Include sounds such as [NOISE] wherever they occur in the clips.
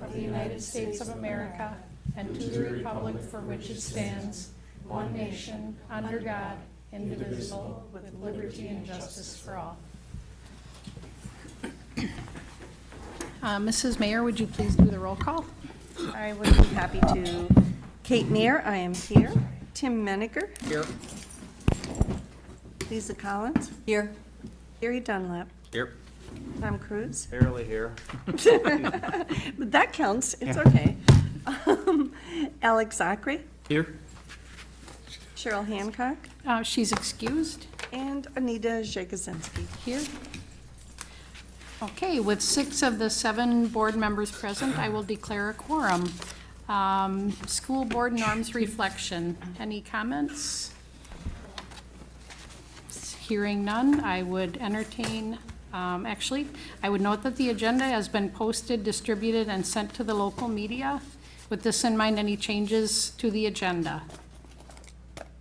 of the United States of America and to the republic for which it stands, one nation, under God, indivisible, with liberty and justice for all. Uh, Mrs. Mayer, would you please do the roll call? I would be happy to. Kate Mayer, I am here. Tim Meniger. Here. Lisa Collins. Here. Gary Dunlap. Here. Tom Cruise. Barely here. But [LAUGHS] that counts, it's okay. Um, Alex Zachary, Here. Cheryl Hancock, Uh, She's excused. and Anita Jagosinski. Here. Okay, with six of the seven board members present, I will declare a quorum. Um, School board norms reflection, any comments? Hearing none, I would entertain, um, actually, I would note that the agenda has been posted, distributed, and sent to the local media. With this in mind, any changes to the agenda?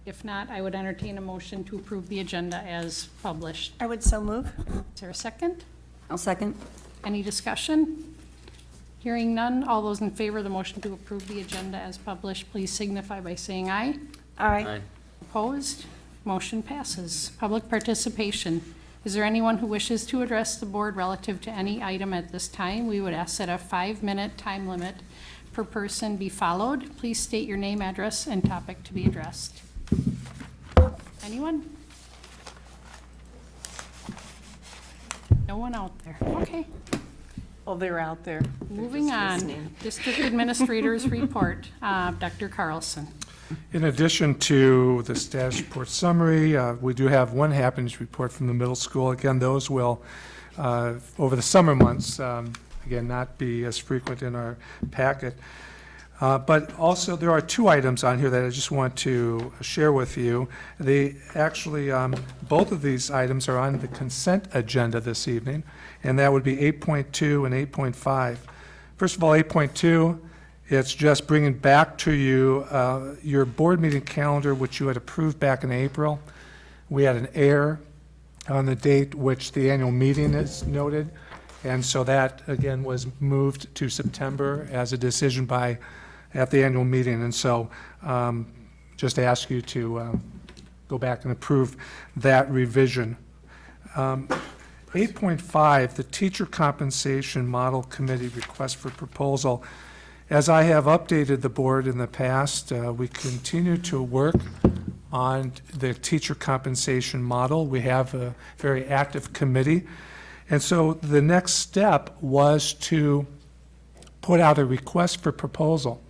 If not, I would entertain a motion to approve the agenda as published. I would so move. Is there a second? I'll second. Any discussion? Hearing none, all those in favor of the motion to approve the agenda as published, please signify by saying aye. Aye. Opposed? Motion passes. Public participation. Is there anyone who wishes to address the board relative to any item at this time? We would ask that a five-minute time limit per person be followed. Please state your name, address, and topic to be addressed. Anyone? No one out there. Okay. Oh, they're out there. They're Moving on, listening. District Administrator's [LAUGHS] Report. Uh, Dr. Carlson. In addition to the status report summary, uh, we do have one happenings report from the middle school. Again, those will, uh, over the summer months, um, again, not be as frequent in our packet. Uh, But also, there are two items on here that I just want to share with you. They, actually, um, both of these items are on the consent agenda this evening, and that would be 8.2 and 8.5. First of all, 8.2, it's just bringing back to you uh, your board meeting calendar, which you had approved back in April. We had an error on the date which the annual meeting is noted, and so that, again, was moved to September as a decision by, at the annual meeting. And so um, just ask you to uh, go back and approve that revision. Um, 8.5, the Teacher Compensation Model Committee Request for Proposal. As I have updated the board in the past, uh, we continue to work on the teacher compensation model. We have a very active committee. And so the next step was to put out a request for proposal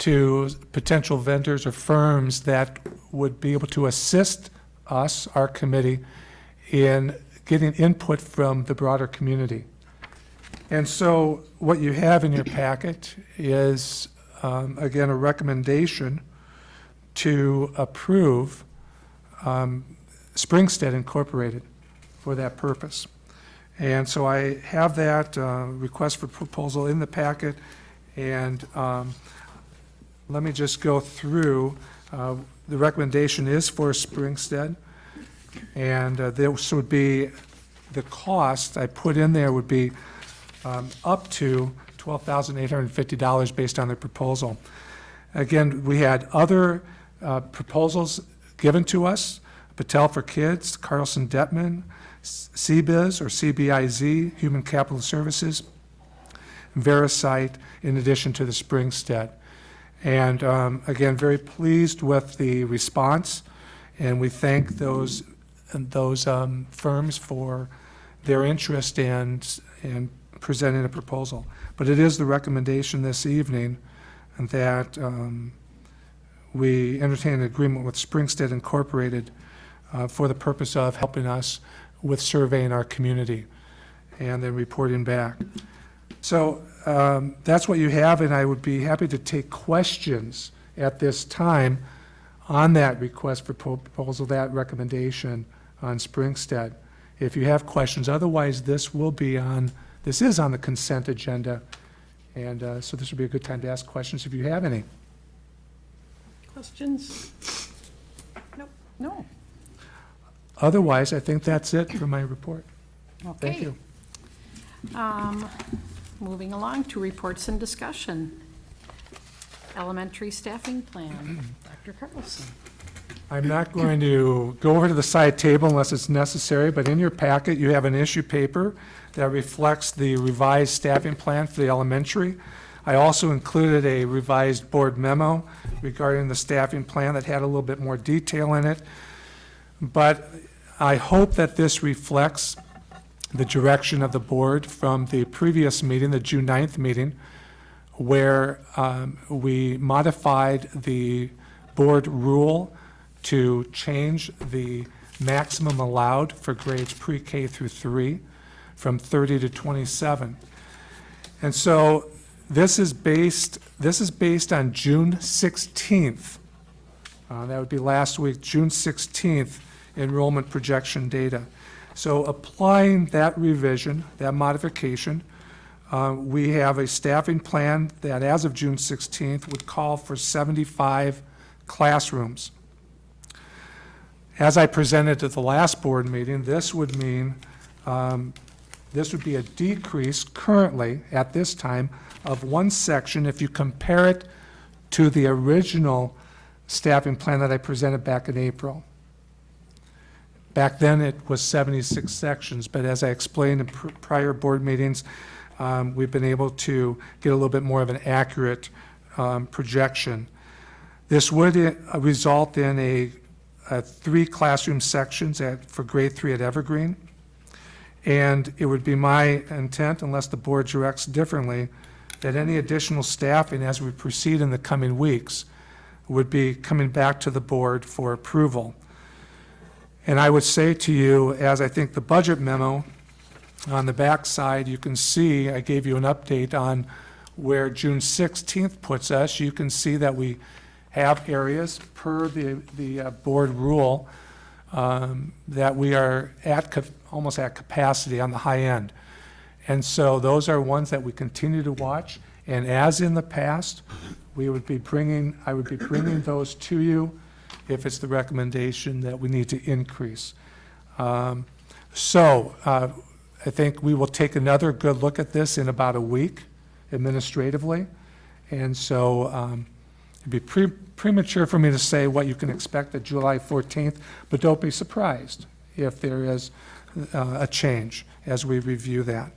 to potential vendors or firms that would be able to assist us, our committee, in getting input from the broader community. And so what you have in your packet is, um, again, a recommendation to approve um, Springsted Incorporated for that purpose. And so I have that uh, request for proposal in the packet, and um, let me just go through. Uh, The recommendation is for Springsted, and uh, this would be, the cost I put in there would be um, up to $12,850 based on their proposal. Again, we had other uh, proposals given to us, Patel for Kids, Carlson Dettmann, CBIZ or CBIZ, Human Capital Services, Verisight, in addition to the Springsted. And um, again, very pleased with the response, and we thank those, those um, firms for their interest in, in presenting a proposal. But it is the recommendation this evening that um, we entertain an agreement with Springsted Incorporated uh, for the purpose of helping us with surveying our community and then reporting back. So um, that's what you have, and I would be happy to take questions at this time on that request for proposal, that recommendation on Springsted. If you have questions, otherwise this will be on, this is on the consent agenda, and uh, so this would be a good time to ask questions if you have any. Questions? Nope. No. Otherwise, I think that's it for my report. Thank you. Um, moving along to reports and discussion. Elementary staffing plan, [CLEARS THROAT] Dr. Carlson. I'm not going to go over to the side table unless it's necessary, but in your packet, you have an issue paper that reflects the revised staffing plan for the elementary. I also included a revised board memo regarding the staffing plan that had a little bit more detail in it. But I hope that this reflects the direction of the board from the previous meeting, the June 9th meeting, where um, we modified the board rule to change the maximum allowed for grades pre-K through 3 from 30 to 27. And so this is based, this is based on June 16th. Uh, That would be last week, June 16th enrollment projection data. So applying that revision, that modification, uh, we have a staffing plan that as of June 16th would call for 75 classrooms. As I presented at the last board meeting, this would mean, um, this would be a decrease currently, at this time, of one section if you compare it to the original staffing plan that I presented back in April. Back then, it was 76 sections, but as I explained in pr- prior board meetings, um, we've been able to get a little bit more of an accurate um, projection. This would uh, result in a, a three classroom sections at, for grade three at Evergreen. And it would be my intent, unless the board directs differently, that any additional staffing as we proceed in the coming weeks would be coming back to the board for approval. And I would say to you, as I think the budget memo on the backside, you can see, I gave you an update on where June 16th puts us. You can see that we have areas per the, the uh, board rule um, that we are at, almost at capacity on the high end. And so those are ones that we continue to watch. And as in the past, we would be bringing, I would be bringing those to you if it's the recommendation that we need to increase. Um, So uh, I think we will take another good look at this in about a week administratively. And so um, it'd be pre- premature for me to say what you can expect at July 14th, but don't be surprised if there is uh, a change as we review that.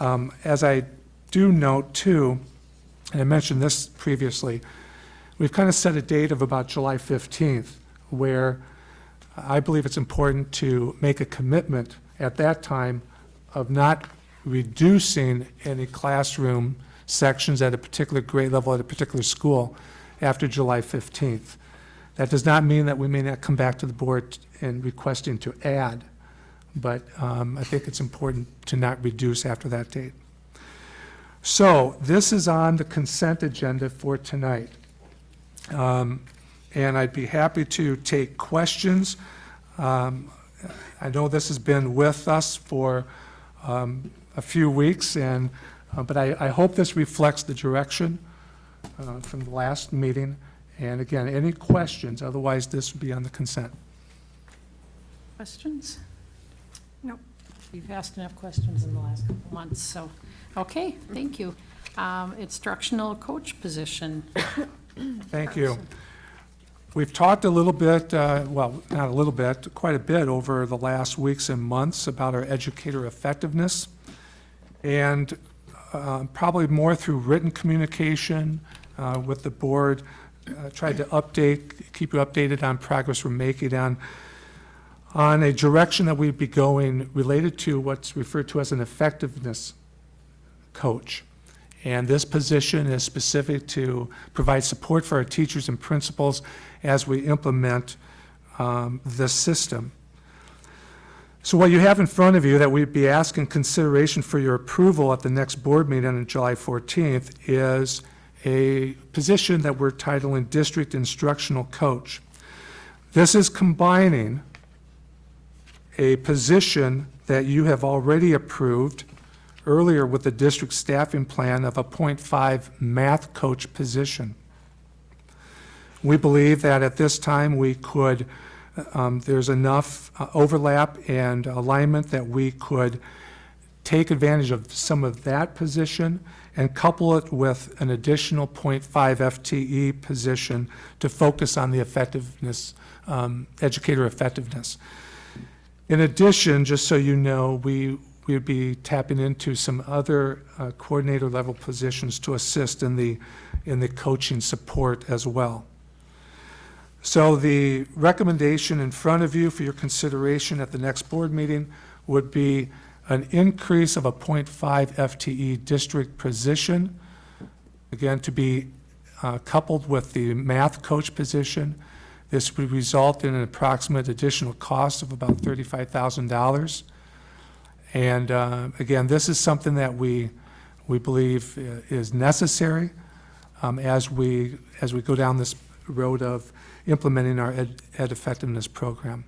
Um, As I do note too, and I mentioned this previously, we've kind of set a date of about July 15th, where I believe it's important to make a commitment at that time of not reducing any classroom sections at a particular grade level at a particular school after July 15th. That does not mean that we may not come back to the board and requesting to add, but um, I think it's important to not reduce after that date. So this is on the consent agenda for tonight. Um, And I'd be happy to take questions. Um, I know this has been with us for um, a few weeks, and, uh, but I, I hope this reflects the direction uh, from the last meeting. And again, any questions, otherwise this would be on the consent. Questions? No. We've asked enough questions in the last couple months, so, okay, thank you. Um, Instructional coach position. Thank you. We've talked a little bit, uh, well, not a little bit, quite a bit over the last weeks and months about our educator effectiveness. And uh, probably more through written communication uh, with the board, uh, tried to update, keep you updated on progress we're making on, on a direction that we'd be going related to what's referred to as an effectiveness coach. And this position is specific to provide support for our teachers and principals as we implement um, this system. So what you have in front of you that we'd be asking consideration for your approval at the next board meeting on July 14th is a position that we're titling District Instructional Coach. This is combining a position that you have already approved earlier with the district staffing plan of a .5 math coach position. We believe that at this time, we could, um, there's enough uh, overlap and alignment that we could take advantage of some of that position and couple it with an additional .5 FTE position to focus on the effectiveness, um, educator effectiveness. In addition, just so you know, we, we would be tapping into some other uh, coordinator level positions to assist in the, in the coaching support as well. So the recommendation in front of you for your consideration at the next board meeting would be an increase of a .5 FTE district position, again, to be uh, coupled with the math coach position. This would result in an approximate additional cost of about $35,000. And uh, again, this is something that we, we believe uh, is necessary um, as we, as we go down this road of implementing our ed ed effectiveness program.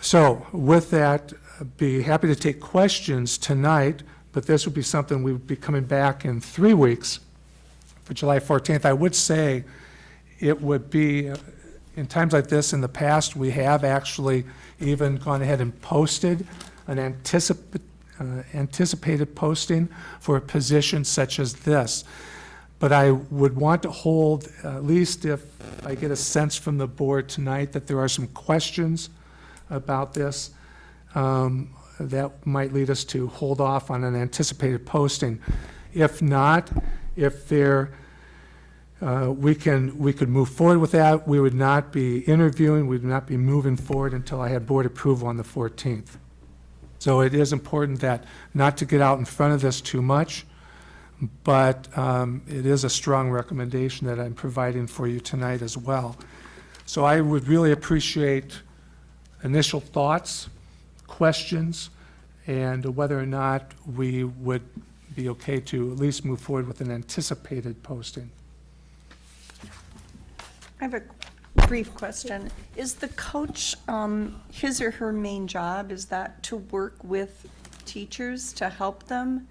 So with that, be happy to take questions tonight, but this would be something we would be coming back in three weeks for July 14th. I would say it would be, uh, in times like this, in the past, we have actually even gone ahead and posted an anticip- uh, anticipated posting for a position such as this. But I would want to hold, at least if I get a sense from the board tonight that there are some questions about this, um, that might lead us to hold off on an anticipated posting. If not, if there, uh, we can, we could move forward with that. We would not be interviewing, we would not be moving forward until I had board approval on the 14th. So it is important that, not to get out in front of this too much, but um, it is a strong recommendation that I'm providing for you tonight as well. So I would really appreciate initial thoughts, questions, and whether or not we would be okay to at least move forward with an anticipated posting. I have a brief question. Is the coach, um, his or her main job, is that to work with teachers to help them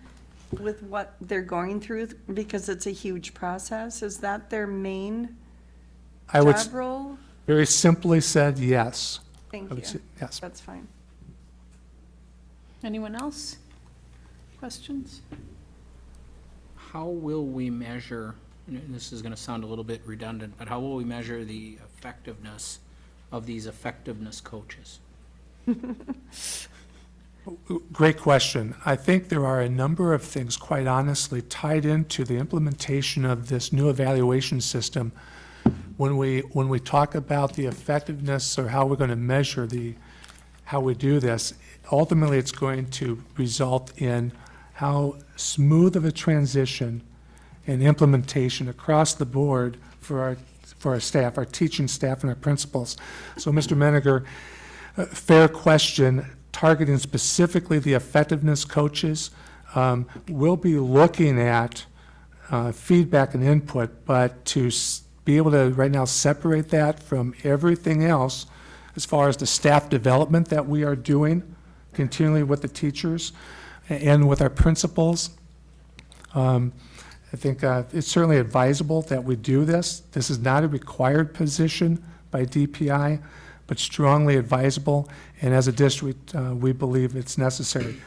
with what they're going through? Because it's a huge process. Is that their main I would, role? very simply said, yes. Thank would say you. Yes. That's fine. Anyone else? Questions? How will we measure, and this is gonna sound a little bit redundant, but how will we measure the effectiveness of these effectiveness coaches? [LAUGHS] Great question. I think there are a number of things, quite honestly, tied into the implementation of this new evaluation system. When we, when we talk about the effectiveness or how we're going to measure the, how we do this, ultimately, it's going to result in how smooth of a transition and implementation across the board for our, for our staff, our teaching staff and our principals. So, Mr. Meniger, uh, fair question, targeting specifically the effectiveness coaches. Um, We'll be looking at uh, feedback and input, but to be able to right now separate that from everything else as far as the staff development that we are doing continually with the teachers and with our principals, um, I think uh, it's certainly advisable that we do this. This is not a required position by DPI, but strongly advisable, and as a district, uh, we believe it's necessary.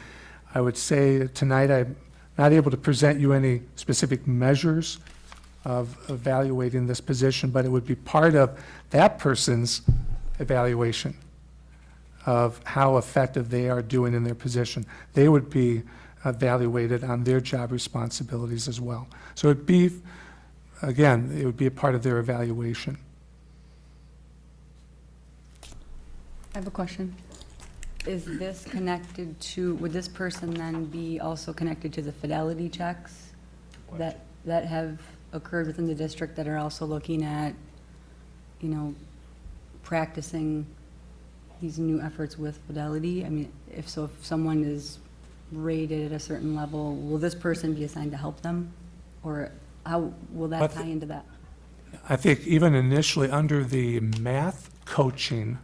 I would say tonight, I'm not able to present you any specific measures of evaluating this position, but it would be part of that person's evaluation of how effective they are doing in their position. They would be uh, evaluated on their job responsibilities as well. So it'd be, again, it would be a part of their evaluation. I have a question. Is this connected to, would this person then be also connected to the fidelity checks that, that have occurred within the district that are also looking at, you know, practicing these new efforts with fidelity? I mean, if so, if someone is rated at a certain level, will this person be assigned to help them? Or how will that tie into that? I think even initially, under the math coaching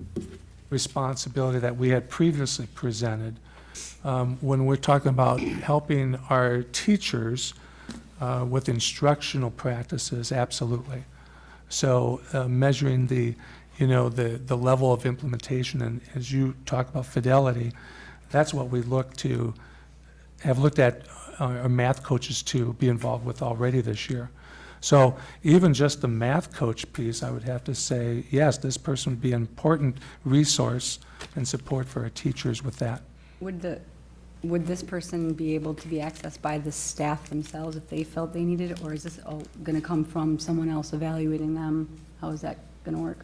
responsibility that we had previously presented, um, when we're talking about helping our teachers uh, with instructional practices, absolutely. So uh, measuring the, you know, the, the level of implementation, and as you talk about fidelity, That's what we look to, have looked at uh, our math coaches to be involved with already this year. So even just the math coach piece, I would have to say, yes, this person would be an important resource and support for our teachers with that. Would the, would this person be able to be accessed by the staff themselves if they felt they needed it? Or is this all going to come from someone else evaluating them? How is that going to work?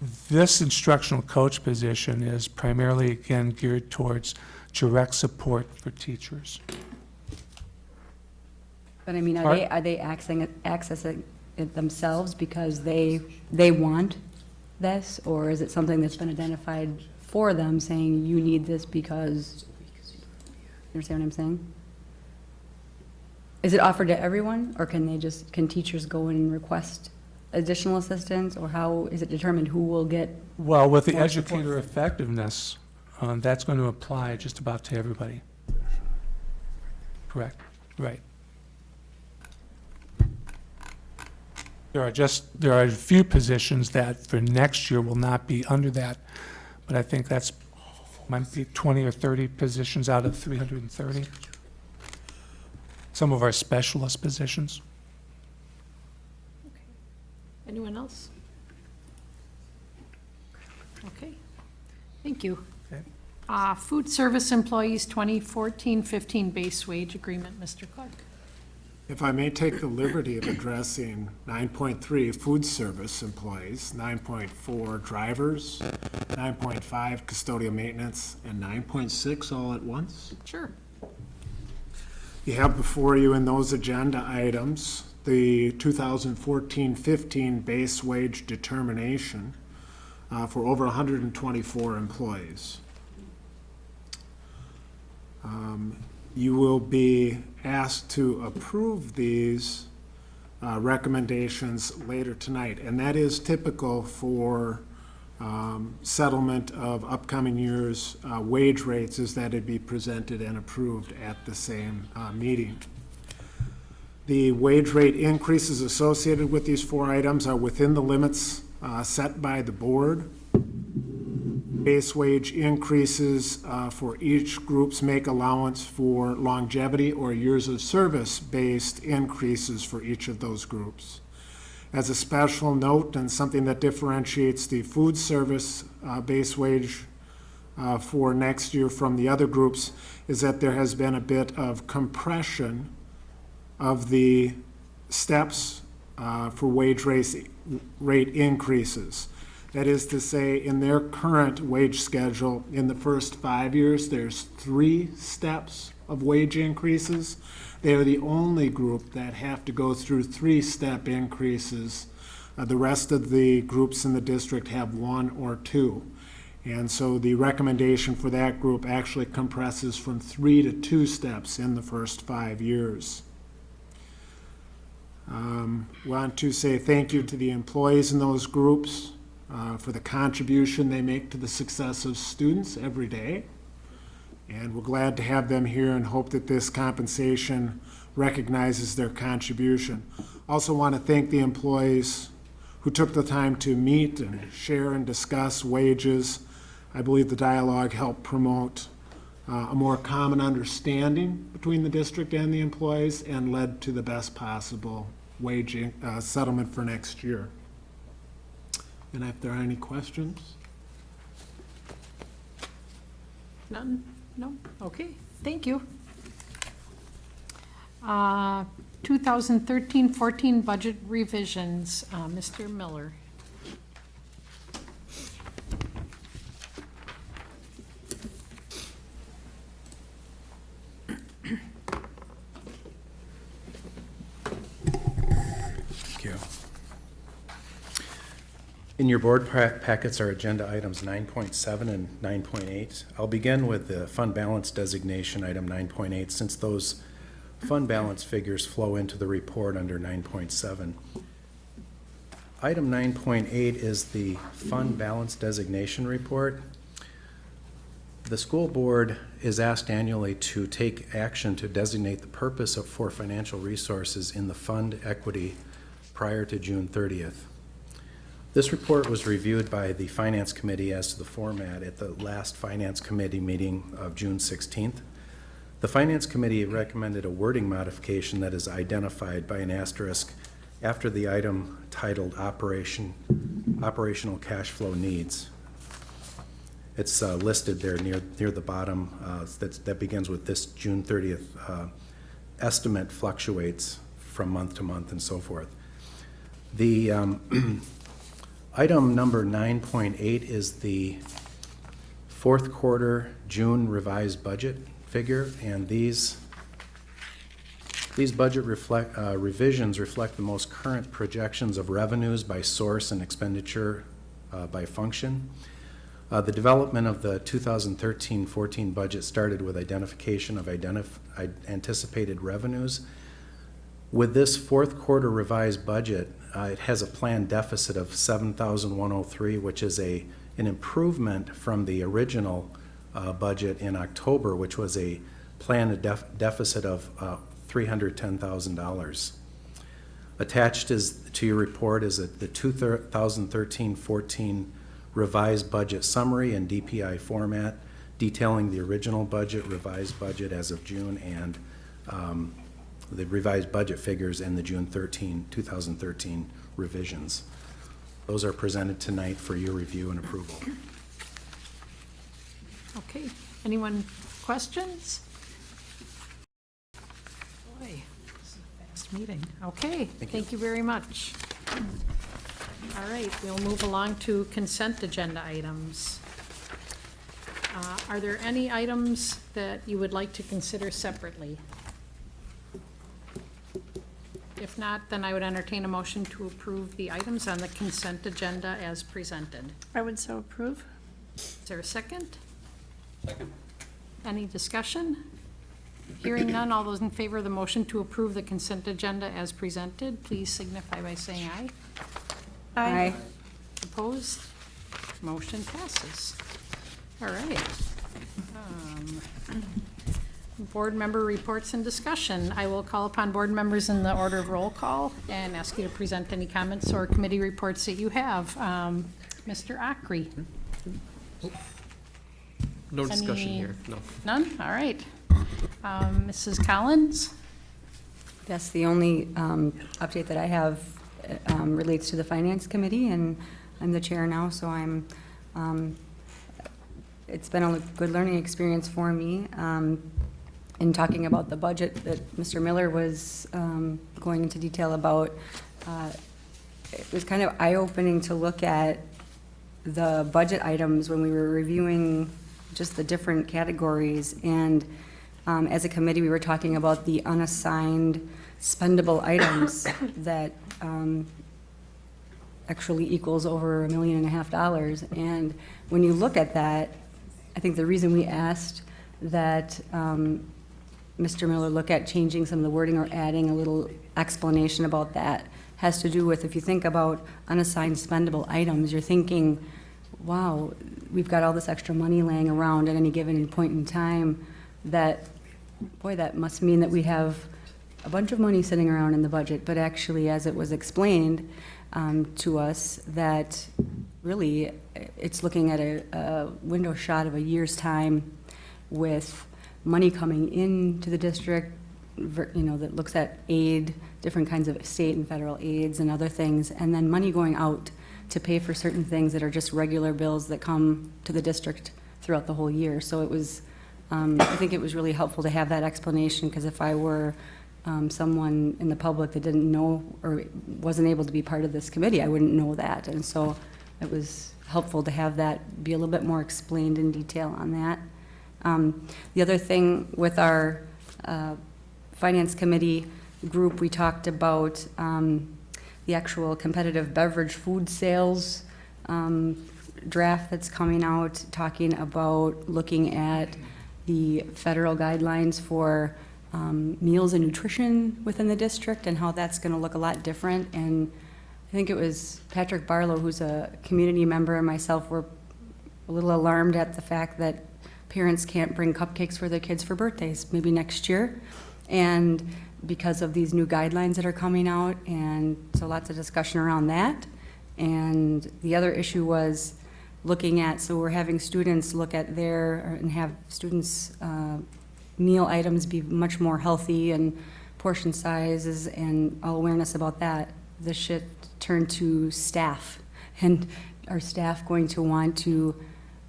This instructional coach position is primarily, again, geared towards direct support for teachers. But I mean, are they, are they accessing, it- accessing it themselves because they, they want this? Or is it something that's been identified for them, saying you need this because, you understand what I'm saying? Is it offered to everyone, or can they just, can teachers go in and request additional assistance? Or how is it determined who will get, Well, with the More support. educator effectiveness, um, that's going to apply just about to everybody. Correct, right. There are just, there are a few positions that for next year will not be under that, but I think that's, might be 20 or 30 positions out of 330. Some of our specialist positions. Anyone else? Okay, thank you. Okay. Uh, Food service employees 2014-15 base wage agreement, Mr. Clark. If I may take the liberty of addressing 9.3, food service employees, 9.4, drivers, 9.5, custodial maintenance, and 9.6 all at once. Sure. You have before you in those agenda items, the 2014-15 base wage determination uh, for over 124 employees. Um, You will be asked to approve these uh, recommendations later tonight, and that is typical for um, settlement of upcoming year's uh, wage rates, is that it be presented and approved at the same uh, meeting. The wage rate increases associated with these four items are within the limits uh, set by the board. Base wage increases uh, for each groups make allowance for longevity or years of service-based increases for each of those groups. As a special note and something that differentiates the food service uh, base wage uh, for next year from the other groups is that there has been a bit of compression of the steps uh, for wage race, rate increases. That is to say, in their current wage schedule, in the first five years, there's three steps of wage increases. They are the only group that have to go through three-step increases. Uh, The rest of the groups in the district have one or two. And so the recommendation for that group actually compresses from three to two steps in the first five years. Um, Want to say thank you to the employees in those groups uh, for the contribution they make to the success of students every day. And we're glad to have them here and hope that this compensation recognizes their contribution. Also want to thank the employees who took the time to meet and share and discuss wages. I believe the dialogue helped promote uh, a more common understanding between the district and the employees and led to the best possible wage uh, settlement for next year. And if there are any questions? None? No? Okay, thank you. Uh, 2013-14 budget revisions, uh, Mr. Miller. Thank you. In your board packets are agenda items 9.7 and 9.8. I'll begin with the fund balance designation, item 9.8, since those fund balance figures flow into the report under 9.7. Item 9.8 is the fund balance designation report. The school board is asked annually to take action to designate the purpose of, for financial resources in the fund equity prior to June 30th. This report was reviewed by the Finance Committee as to the format at the last Finance Committee meeting of June 16th. The Finance Committee recommended a wording modification that is identified by an asterisk after the item titled Operation, Operational Cash Flow Needs. It's uh, listed there near, near the bottom, uh, that begins with this June 30th. uh, Estimate fluctuates from month to month and so forth. The um, [CLEARS THROAT] item number 9.8 is the fourth quarter June revised budget figure, and these, these budget reflect, uh, revisions reflect the most current projections of revenues by source and expenditure uh, by function. Uh, The development of the 2013-14 budget started with identification of identif- anticipated revenues. With this fourth quarter revised budget, uh, it has a planned deficit of 7,103, which is a, an improvement from the original uh, budget in October, which was a planned def- deficit of uh, $310,000. Attached is, to your report is the 2013-14 revised budget summary in DPI format detailing the original budget, revised budget as of June, and um, the revised budget figures and the June 13, 2013 revisions. Those are presented tonight for your review and approval. Okay, anyone questions? Boy, this is a fast meeting. Okay, thank you very much. All right, we'll move along to consent agenda items. Uh, Are there any items that you would like to consider separately? If not, then I would entertain a motion to approve the items on the consent agenda as presented. I would so approve. Is there a second? Second. Any discussion? Hearing none, all those in favor of the motion to approve the consent agenda as presented, please signify by saying aye. Aye. Opposed? Motion passes. All right. Um, Board member reports and discussion. I will call upon board members in the order of roll call and ask you to present any comments or committee reports that you have. Um, Mr. Ockrey? No discussion Any- here, no. None? All right. Um, Mrs. Collins? Yes, the only um, update that I have uh, um, relates to the Finance Committee, and I'm the chair now, so I'm, um, it's been a good learning experience for me. um, In talking about the budget that Mr. Miller was um, going into detail about, uh, it was kind of eye-opening to look at the budget items when we were reviewing just the different categories. And um, as a committee, we were talking about the unassigned spendable [COUGHS] items that um, actually equals over a million and a half dollars. And when you look at that, I think the reason we asked that um, Mr. Miller look at changing some of the wording or adding a little explanation about that has to do with, if you think about unassigned spendable items, you're thinking, wow, we've got all this extra money laying around at any given point in time that, boy, that must mean that we have a bunch of money sitting around in the budget, but actually, as it was explained um, to us, that really, it's looking at a, a window shot of a year's time with money coming into the district, you know, that looks at aid, different kinds of state and federal aids and other things, and then money going out to pay for certain things that are just regular bills that come to the district throughout the whole year. So it was, um, I think it was really helpful to have that explanation, because if I were um, someone in the public that didn't know or wasn't able to be part of this committee, I wouldn't know that. And so it was helpful to have that be a little bit more explained in detail on that. Um, The other thing with our uh, Finance Committee group, we talked about um, the actual competitive beverage food sales um, draft that's coming out, talking about looking at the federal guidelines for um, meals and nutrition within the district and how that's going to look a lot different. And I think it was Patrick Barlow, who's a community member, and myself were a little alarmed at the fact that parents can't bring cupcakes for their kids for birthdays, maybe next year. And because of these new guidelines that are coming out, and so lots of discussion around that. And the other issue was looking at, so we're having students look at their, and have students' uh, meal items be much more healthy and portion sizes and all awareness about that. The shift turned to staff. [LAUGHS] And are staff going to want to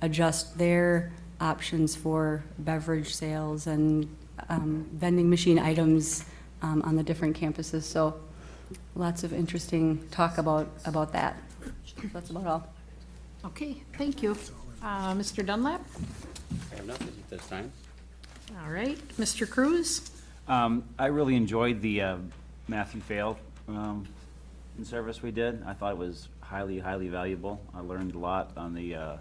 adjust their options for beverage sales and um, vending machine items um, on the different campuses? So lots of interesting talk about, about that. That's about all. Okay, thank you. Uh, Mr. Dunlap? I have nothing at this time. All right, Mr. Cruz? Um, I really enjoyed the uh, Matthew Fail um, in service we did. I thought it was highly, highly valuable. I learned a lot on the, uh,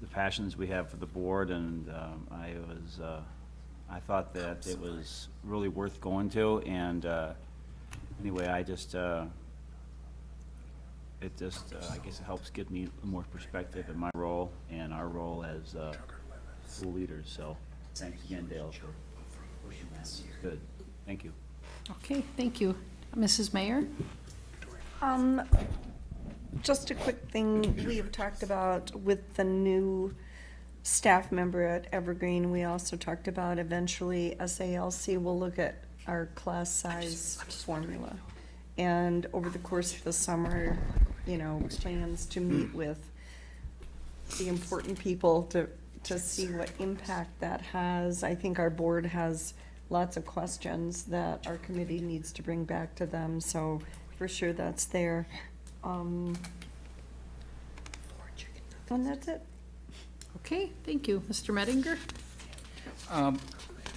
the passions we have for the board, and um, I was, uh, I thought that it was really worth going to, and uh, anyway, I just, uh, it just, uh, I guess it helps give me more perspective in my role and our role as uh, school leaders, so thanks again, Dale, for pushing that. Good, thank you. Okay, thank you. Mrs. Mayer? Um, just a quick thing, we have talked about with the new staff member at Evergreen, we also talked about eventually SALC will look at our class size formula. And over the course of the summer, you know, plans to meet with the important people to, to see what impact that has. I think our board has lots of questions that our committee needs to bring back to them, so for sure that's there. Um, And that's it. Okay, thank you. Mr. Mettinger? Um,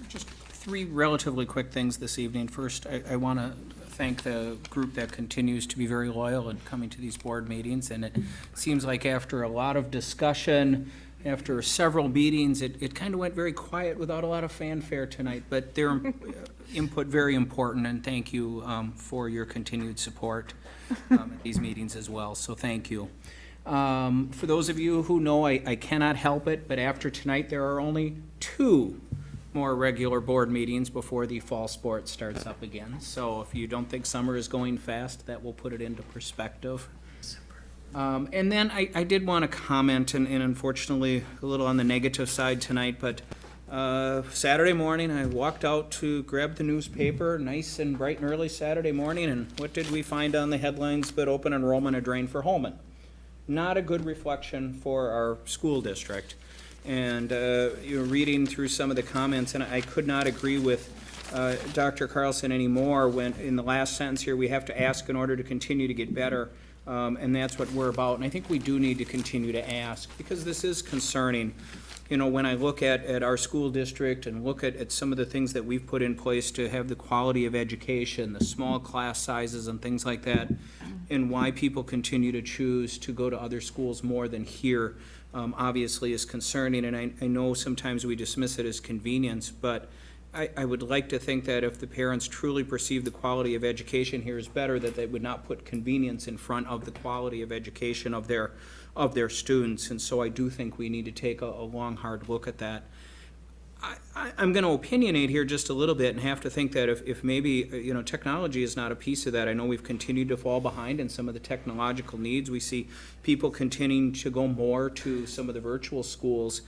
Just three relatively quick things this evening. First, I, I want to thank the group that continues to be very loyal in coming to these board meetings. And it seems like after a lot of discussion, after several meetings, it, it kind of went very quiet without a lot of fanfare tonight. But their uh, input very important, and thank you um, for your continued support um, at these meetings as well. So thank you. Um, For those of you who know, I, I cannot help it, but after tonight, there are only two more regular board meetings before the fall sport starts up again. So if you don't think summer is going fast, that will put it into perspective. Um, and then I, I did want to comment, and, and unfortunately, a little on the negative side tonight, but, uh, Saturday morning, I walked out to grab the newspaper, nice and bright and early Saturday morning, and what did we find on the headlines but open enrollment a drain for Holmen? Not a good reflection for our school district. And, uh, you know, reading through some of the comments, and I could not agree with, uh, Dr. Carlson anymore when, in the last sentence here, we have to ask in order to continue to get better. Um, and that's what we're about. And I think we do need to continue to ask, because this is concerning. You know, when I look at, at our school district and look at, at some of the things that we've put in place to have the quality of education, the small class sizes and things like that, and why people continue to choose to go to other schools more than here, um, obviously is concerning. And I, I know sometimes we dismiss it as convenience, but I, I would like to think that if the parents truly perceive the quality of education here is better, that they would not put convenience in front of the quality of education of their, of their students. And so I do think we need to take a, a long, hard look at that. I, I, I'm gonna opinionate here just a little bit and have to think that if, if maybe, uh, you know, technology is not a piece of that. I know we've continued to fall behind in some of the technological needs. We see people continuing to go more to some of the virtual schools.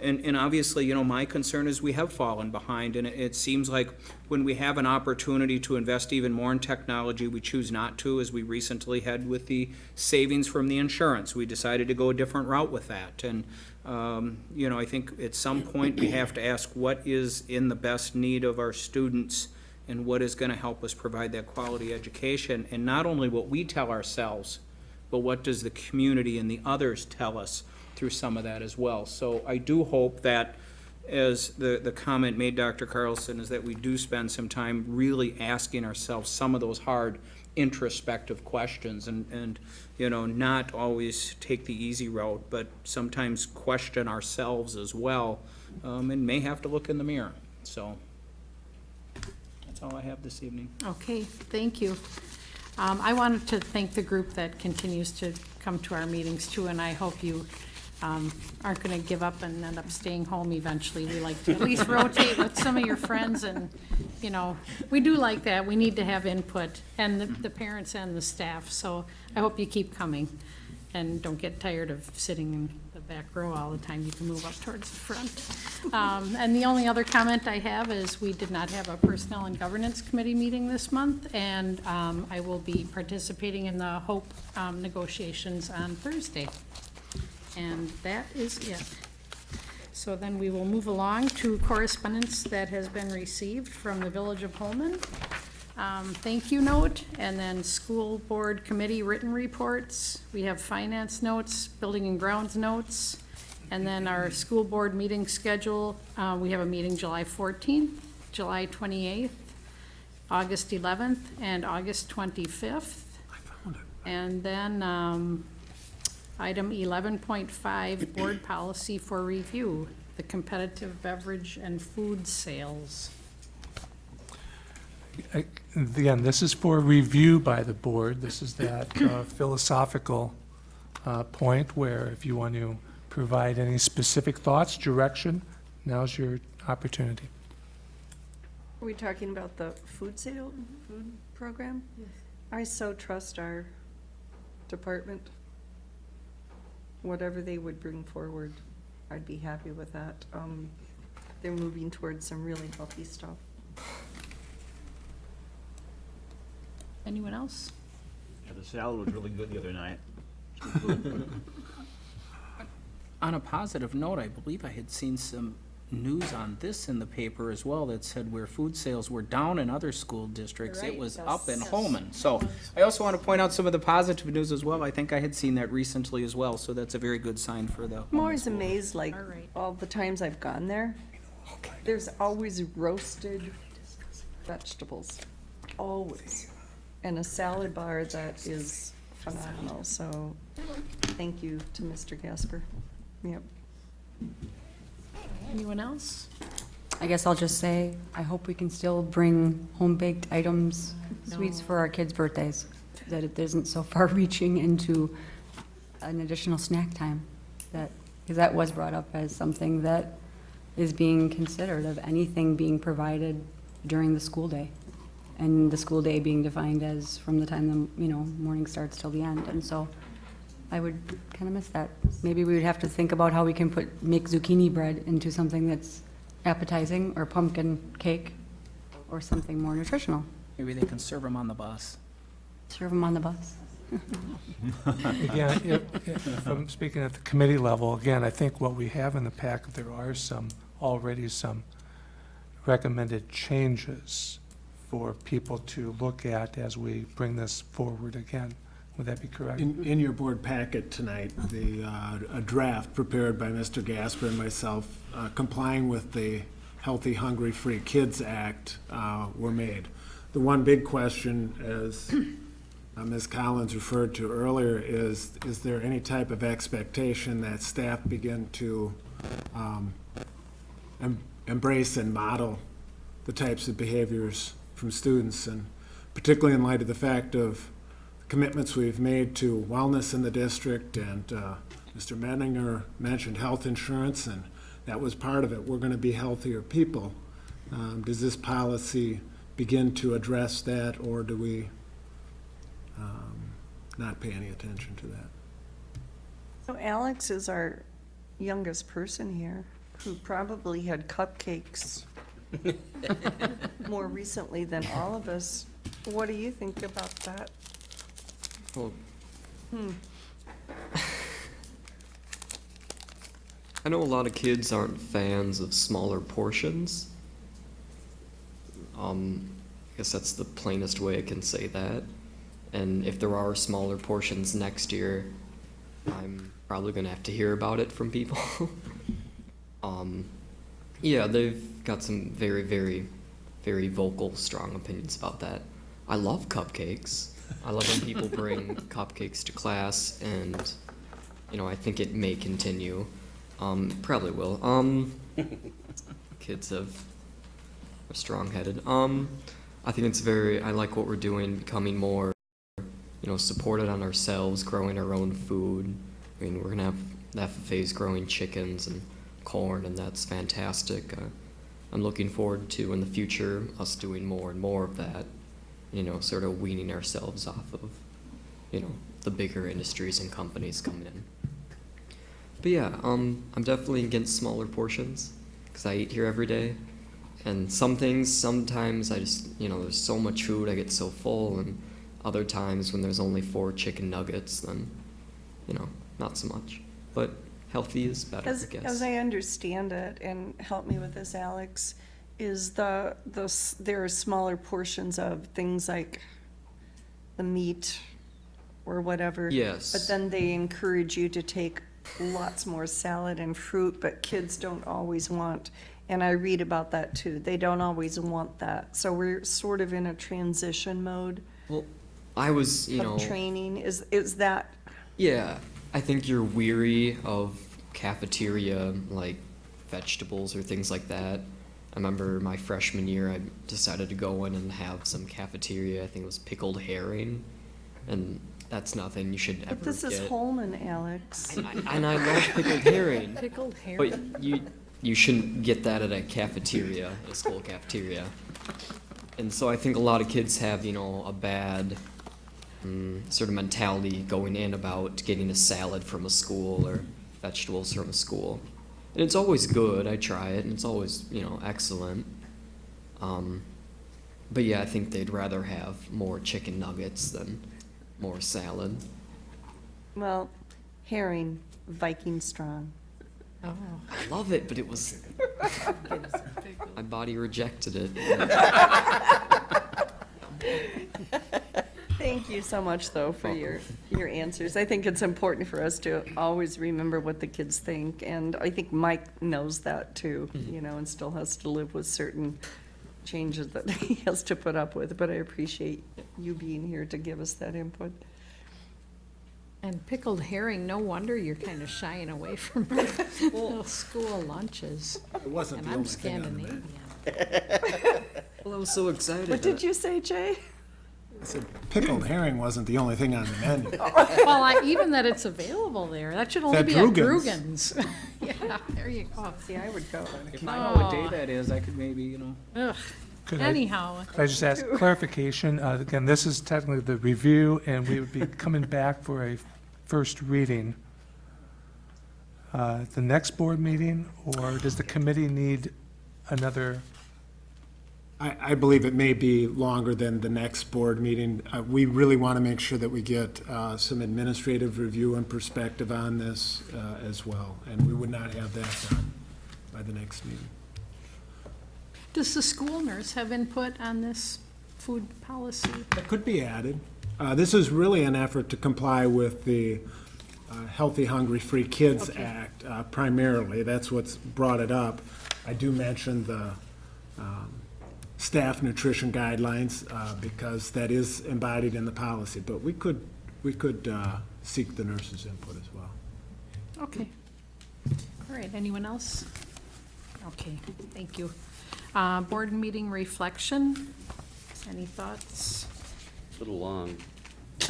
And, and obviously, you know, my concern is we have fallen behind, and it, it seems like when we have an opportunity to invest even more in technology, we choose not to, as we recently had with the savings from the insurance. We decided to go a different route with that. And, um, you know, I think at some point we have to ask what is in the best need of our students and what is gonna help us provide that quality education, and not only what we tell ourselves, but what does the community and the others tell us through some of that as well. So I do hope that, as the, the comment made, Dr. Carlson, is that we do spend some time really asking ourselves some of those hard introspective questions and, and, you know, not always take the easy route, but sometimes question ourselves as well, um, and may have to look in the mirror. So, that's all I have this evening. Okay, thank you. Um, I wanted to thank the group that continues to come to our meetings too, and I hope you um, aren't going to give up and end up staying home eventually. We like to at least rotate with some of your friends and, you know, we do like that. We need to have input and the, the parents and the staff. So I hope you keep coming and don't get tired of sitting in the back row all the time. You can move up towards the front. Um, And the only other comment I have is we did not have a Personnel and Governance Committee meeting this month, and um, I will be participating in the HOPE um, negotiations on Thursday. And that is it. So then we will move along to correspondence that has been received from the Village of Holmen. Um, Thank you note, and then school board committee written reports. We have finance notes, building and grounds notes, and then our school board meeting schedule. Uh, We have a meeting July 14th, July 28th, August 11th, and August 25th. I found it. And then um, Item eleven point five, board policy for review, the competitive beverage and food sales. Again, this is for review by the board. This is that uh, philosophical uh, point where if you want to provide any specific thoughts, direction, now's your opportunity. Are we talking about the food sale, food program? Yes. I so trust our department. Whatever they would bring forward, I'd be happy with that. Um, They're moving towards some really healthy stuff. Anyone else? Yeah, the salad was really good the other night. [LAUGHS] On a positive note, I believe I had seen some news on this in the paper as well that said where food sales were down in other school districts, it Right. was up in Yes. Holmen. So I also want to point out some of the positive news as well. I think I had seen that recently as well, so that's a very good sign for the. I'm always school. amazed, like, All right. all the times I've gone there, there's always roasted vegetables, always. And a salad bar that is phenomenal, so thank you to Mr. Gasper. Yep. Anyone else? I guess I'll just say, I hope we can still bring home-baked items, sweets for our kids' birthdays, that it isn't so [LAUGHS] far-reaching into an additional snack time, that, because that was brought up as something that is being considered of anything being provided during the school day. And the school day being defined as from the time the, you know, morning starts till the end, and so I would kind of miss that. Maybe we would have to think about how we can put, make zucchini bread into something that's appetizing, or pumpkin cake, or something more nutritional. Maybe they can serve them on the bus. Serve them on the bus. [LAUGHS] Again, if, if I'm speaking at the committee level, again, I think what we have in the packet, there are some, already some recommended changes for people to look at as we bring this forward again. Would that be correct? In, in your board packet tonight, the, uh, a draft prepared by Mr. Gasper and myself uh, complying with the Healthy, Hungry, Free Kids Act uh, were made. The one big question, as uh, Ms. Collins referred to earlier, is, is there any type of expectation that staff begin to um, em- embrace and model the types of behaviors from students? And particularly in light of the fact of commitments we've made to wellness in the district, and uh, Mr. Menninger mentioned health insurance, and that was part of it. We're going to be healthier people. Um, Does this policy begin to address that, or do we um, not pay any attention to that? So Alex is our youngest person here, who probably had cupcakes [LAUGHS] more recently than all of us. What do you think about that? Well, Hmm. [LAUGHS] I know a lot of kids aren't fans of smaller portions. Um, I guess that's the plainest way I can say that. And if there are smaller portions next year, I'm probably gonna have to hear about it from people. [LAUGHS] um, yeah, they've got some very, very, very vocal, strong opinions about that. I love cupcakes. I love when people bring cupcakes to class, and you know, I think it may continue. Um, probably will. Um, [LAUGHS] kids have are strong-headed. Um, I think it's very. I like what we're doing, becoming more, you know, supported on ourselves, growing our own food. I mean, we're gonna have the FFA's growing chickens and corn, and that's fantastic. Uh, I'm looking forward to in the future us doing more and more of that. You know, sort of weaning ourselves off of you know, the bigger industries and companies coming in. But yeah, um, I'm definitely against smaller portions because I eat here every day. And some things, sometimes I just, you know, there's so much food, I get so full. And other times when there's only four chicken nuggets, then, you know, not so much. But healthy is better, As, I guess. as I understand it, and help me with this, Alex, is the, the, s- there are smaller portions of things like the meat or whatever. Yes. But then they encourage you to take lots more salad and fruit, but kids don't always want, and I read about that too, they don't always want that. So we're sort of in a transition mode well, I was, you know. of training. Is, is that, Yeah, I think you're weary of cafeteria like vegetables or things like that. I remember my freshman year, I decided to go in and have some cafeteria. I think it was pickled herring, and that's nothing you should ever but this get. is Holmen, Alex. And I, and I love pickled herring, [LAUGHS] Pickled herring. but you you shouldn't get that at a cafeteria, a school cafeteria. And so I think a lot of kids have, you know, a bad mm, sort of mentality going in about getting a salad from a school or vegetables from a school. And it's always good. I try it, and it's always, you know, excellent. Um, but yeah, I think they'd rather have more chicken nuggets than more salad. Well, herring, Viking strong. Oh. I love it, but it was [LAUGHS] my body rejected it. [LAUGHS] Thank you so much, though, for your, your answers. I think it's important for us to always remember what the kids think, and I think Mike knows that too, mm-hmm. you know, and still has to live with certain changes that [LAUGHS] he has to put up with, but I appreciate you being here to give us that input. And pickled herring, no wonder you're kind of shying away [LAUGHS] from the school lunches. It wasn't And the I'm only thing on the menu. Scandinavian. [LAUGHS] Well, I was so excited. What did you say, Jay? I said Pickled herring wasn't the only thing on the menu. [LAUGHS] Well, I- even that it's available there, that should only That be at Drugan's. Grugan's. [LAUGHS] Yeah, there you go. See, I would go. If I know what day that is, I could maybe, you know. Ugh. Could I- Anyhow, Could I just ask [LAUGHS] clarification? Uh, Again, this is technically the review, and we would be coming back for a first reading. Uh, The next board meeting, or does the committee need another? I, I believe it may be longer than the next board meeting. Uh, We really want to make sure that we get uh, some administrative review and perspective on this uh, as well, and we would not have that done by the next meeting. does the school nurse have input on this food policy? That could be added. Uh, This is really an effort to comply with the uh, Healthy, Hungry, Free Kids Act uh, primarily. That's what's brought it up. I do mention the um, staff nutrition guidelines uh, because that is embodied in the policy. But we could, we could uh, seek the nurse's input as well. Okay. All right, anyone else? Okay, thank you. Uh, Board meeting reflection, any thoughts? A little long. [LAUGHS]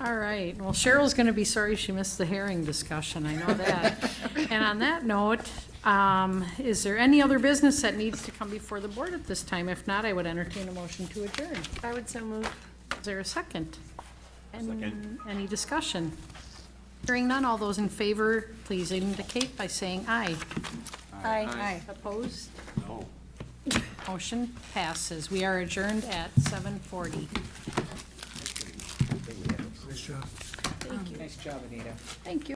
All right, well Cheryl's gonna be sorry she missed the herring discussion, I know that. And on that note, um, is there any other business that needs to come before the board at this time? If not, I would entertain a motion to adjourn. I would so move. Is there a second? Any, any discussion? Hearing none, all those in favor, please indicate by saying aye. Aye. Aye. Opposed? No. Motion passes. We are adjourned at seven forty. Thank you. Nice job, Anita. Thank you.